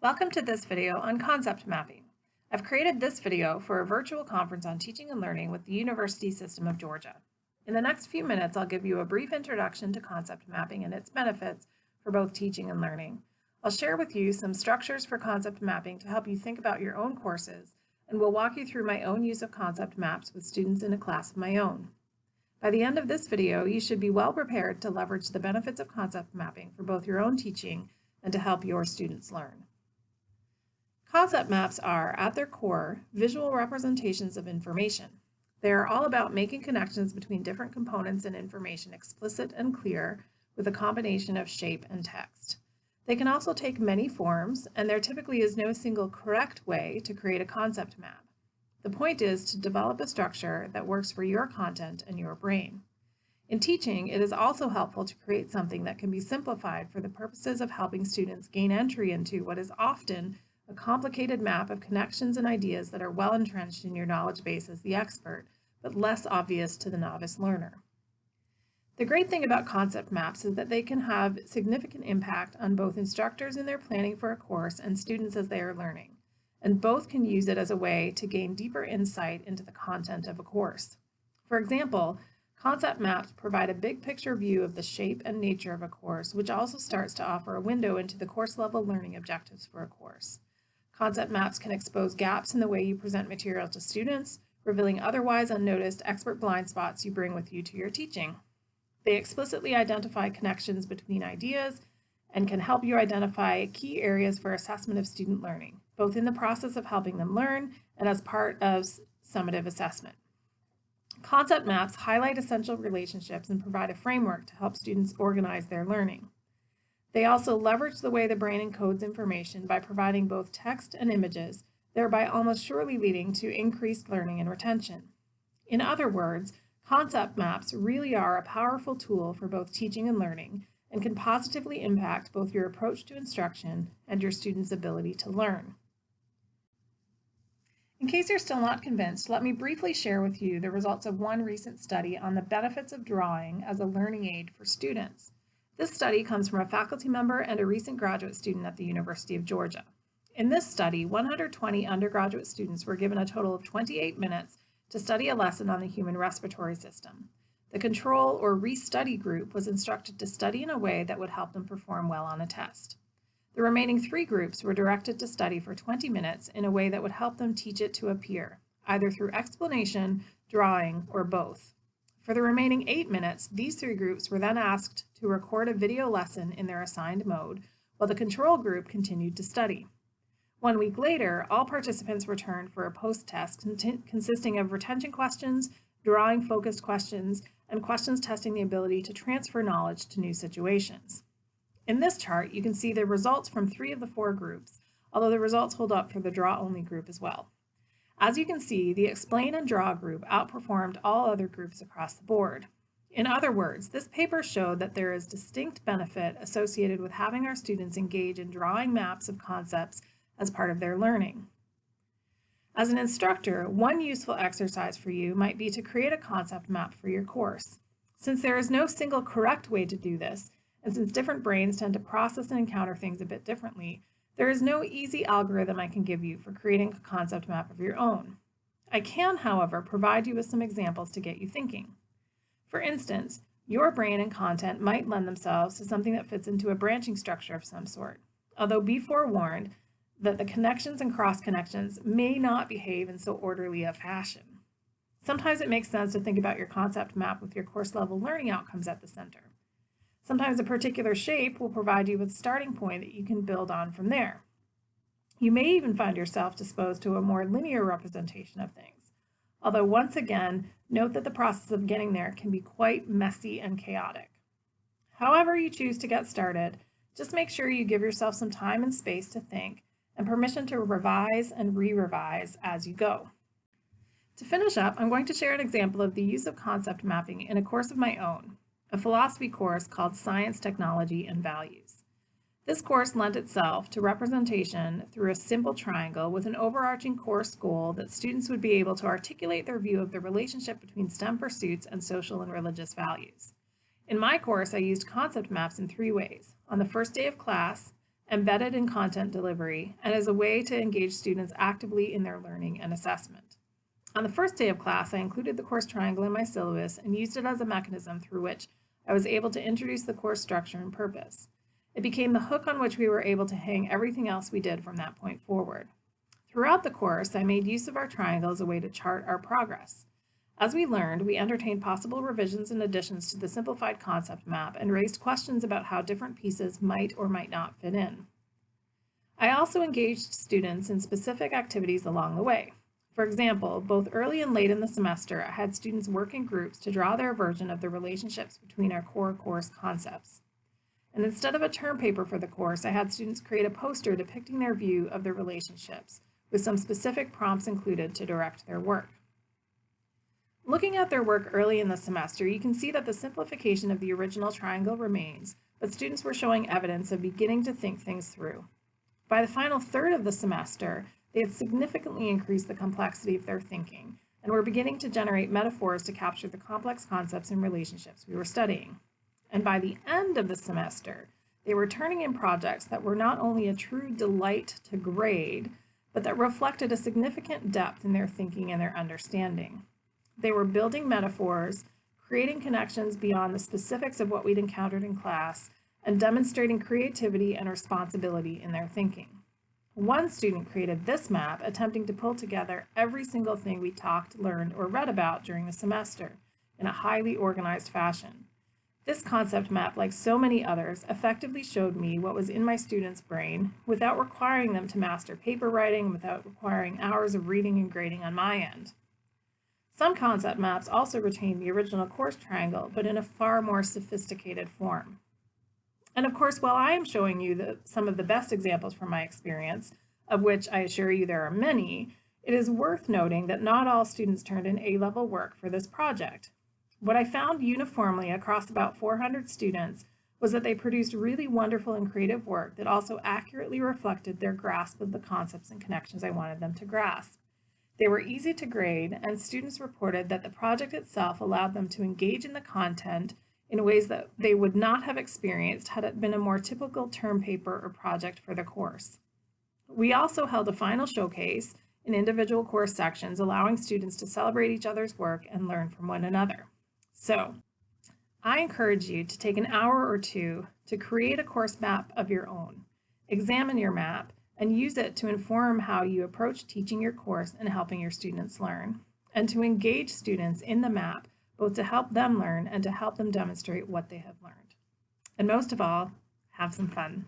Welcome to this video on concept mapping. I've created this video for a virtual conference on teaching and learning with the University System of Georgia. In the next few minutes, I'll give you a brief introduction to concept mapping and its benefits for both teaching and learning. I'll share with you some structures for concept mapping to help you think about your own courses, and we'll walk you through my own use of concept maps with students in a class of my own. By the end of this video, you should be well prepared to leverage the benefits of concept mapping for both your own teaching and to help your students learn. Concept maps are, at their core, visual representations of information. They are all about making connections between different components and information explicit and clear with a combination of shape and text. They can also take many forms, and there typically is no single correct way to create a concept map. The point is to develop a structure that works for your content and your brain. In teaching, it is also helpful to create something that can be simplified for the purposes of helping students gain entry into what is often a complicated map of connections and ideas that are well entrenched in your knowledge base as the expert, but less obvious to the novice learner. The great thing about concept maps is that they can have significant impact on both instructors in their planning for a course and students as they are learning, and both can use it as a way to gain deeper insight into the content of a course. For example, concept maps provide a big picture view of the shape and nature of a course, which also starts to offer a window into the course level learning objectives for a course. Concept maps can expose gaps in the way you present material to students, revealing otherwise unnoticed expert blind spots you bring with you to your teaching. They explicitly identify connections between ideas and can help you identify key areas for assessment of student learning, both in the process of helping them learn and as part of summative assessment. Concept maps highlight essential relationships and provide a framework to help students organize their learning. They also leverage the way the brain encodes information by providing both text and images, thereby almost surely leading to increased learning and retention. In other words, concept maps really are a powerful tool for both teaching and learning and can positively impact both your approach to instruction and your students' ability to learn. In case you're still not convinced, let me briefly share with you the results of one recent study on the benefits of drawing as a learning aid for students. This study comes from a faculty member and a recent graduate student at the University of Georgia. In this study, 120 undergraduate students were given a total of 28 minutes to study a lesson on the human respiratory system. The control or restudy group was instructed to study in a way that would help them perform well on a test. The remaining three groups were directed to study for 20 minutes in a way that would help them teach it to a peer, either through explanation, drawing, or both. For the remaining eight minutes, these three groups were then asked to record a video lesson in their assigned mode, while the control group continued to study. One week later, all participants returned for a post-test consisting of retention questions, drawing-focused questions, and questions testing the ability to transfer knowledge to new situations. In this chart, you can see the results from three of the four groups, although the results hold up for the draw-only group as well. As you can see, the Explain and Draw group outperformed all other groups across the board. In other words, this paper showed that there is distinct benefit associated with having our students engage in drawing maps of concepts as part of their learning. As an instructor, one useful exercise for you might be to create a concept map for your course. Since there is no single correct way to do this, and since different brains tend to process and encounter things a bit differently, there is no easy algorithm I can give you for creating a concept map of your own. I can, however, provide you with some examples to get you thinking. For instance, your brain and content might lend themselves to something that fits into a branching structure of some sort, although be forewarned that the connections and cross connections may not behave in so orderly a fashion. Sometimes it makes sense to think about your concept map with your course level learning outcomes at the center. Sometimes a particular shape will provide you with a starting point that you can build on from there. You may even find yourself disposed to a more linear representation of things. Although once again, note that the process of getting there can be quite messy and chaotic. However you choose to get started, just make sure you give yourself some time and space to think and permission to revise and re-revise as you go. To finish up, I'm going to share an example of the use of concept mapping in a course of my own, a philosophy course called Science, Technology, and Values. This course lent itself to representation through a simple triangle with an overarching course goal that students would be able to articulate their view of the relationship between STEM pursuits and social and religious values. In my course, I used concept maps in three ways. On the first day of class, embedded in content delivery, and as a way to engage students actively in their learning and assessment. On the first day of class, I included the course triangle in my syllabus and used it as a mechanism through which I was able to introduce the course structure and purpose. It became the hook on which we were able to hang everything else we did from that point forward. Throughout the course, I made use of our triangle as a way to chart our progress. As we learned, we entertained possible revisions and additions to the simplified concept map and raised questions about how different pieces might or might not fit in. I also engaged students in specific activities along the way. For example, both early and late in the semester, I had students work in groups to draw their version of the relationships between our core course concepts. And instead of a term paper for the course, I had students create a poster depicting their view of the relationships, with some specific prompts included to direct their work. Looking at their work early in the semester, you can see that the simplification of the original triangle remains, but students were showing evidence of beginning to think things through. By the final third of the semester, they had significantly increased the complexity of their thinking and were beginning to generate metaphors to capture the complex concepts and relationships we were studying. And by the end of the semester, they were turning in projects that were not only a true delight to grade, but that reflected a significant depth in their thinking and their understanding. They were building metaphors, creating connections beyond the specifics of what we'd encountered in class, and demonstrating creativity and responsibility in their thinking. One student created this map, attempting to pull together every single thing we talked, learned, or read about during the semester in a highly organized fashion. This concept map, like so many others, effectively showed me what was in my students' brain without requiring them to master paper writing, without requiring hours of reading and grading on my end. Some concept maps also retain the original course triangle, but in a far more sophisticated form. And of course, while I am showing you the, some of the best examples from my experience, of which I assure you there are many, it is worth noting that not all students turned in A-level work for this project. What I found uniformly across about 400 students was that they produced really wonderful and creative work that also accurately reflected their grasp of the concepts and connections I wanted them to grasp. They were easy to grade, and students reported that the project itself allowed them to engage in the content in ways that they would not have experienced had it been a more typical term paper or project for the course. We also held a final showcase in individual course sections, allowing students to celebrate each other's work and learn from one another. So, I encourage you to take an hour or two to create a course map of your own. Examine your map and use it to inform how you approach teaching your course and helping your students learn, and to engage students in the map, both to help them learn and to help them demonstrate what they have learned. And most of all, have some fun.